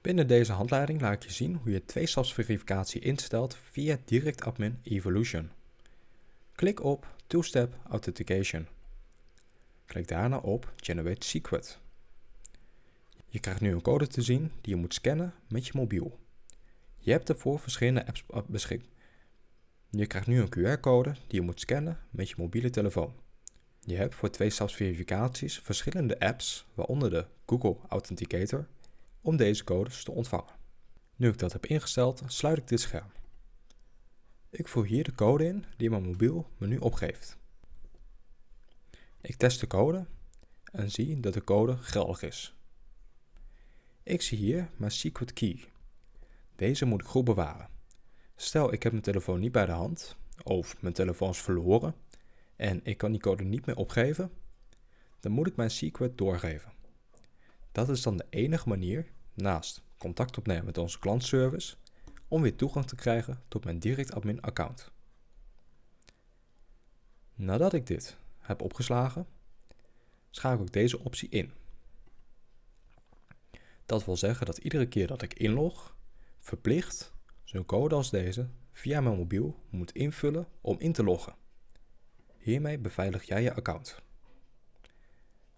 Binnen deze handleiding laat ik je zien hoe je twee-stapsverificatie instelt via DirectAdmin Evolution. Klik op Two-Step Authentication. Klik daarna op Generate Secret. Je krijgt nu een code te zien die je moet scannen met je mobiel. Je hebt ervoor verschillende apps beschikbaar. Je krijgt nu een QR-code die je moet scannen met je mobiele telefoon. Je hebt voor twee-stapsverificaties verschillende apps, waaronder de Google Authenticator, om deze codes te ontvangen. Nu ik dat heb ingesteld, sluit ik dit scherm. Ik voer hier de code in die mijn mobiel me nu opgeeft. Ik test de code en zie dat de code geldig is. Ik zie hier mijn secret key. Deze moet ik goed bewaren. Stel ik heb mijn telefoon niet bij de hand of mijn telefoon is verloren en ik kan die code niet meer opgeven, dan moet ik mijn secret doorgeven. Dat is dan de enige manier, naast contact opnemen met onze klantservice, om weer toegang te krijgen tot mijn direct admin account. Nadat ik dit heb opgeslagen, schakel ik deze optie in. Dat wil zeggen dat iedere keer dat ik inlog, verplicht zo'n code als deze via mijn mobiel moet invullen om in te loggen. Hiermee beveilig jij je account.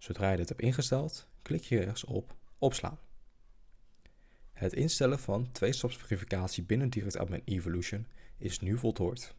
Zodra je dit hebt ingesteld, klik je rechts op Opslaan. Het instellen van twee-stapsverificatie binnen DirectAdmin Evolution is nu voltooid.